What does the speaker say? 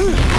Huh!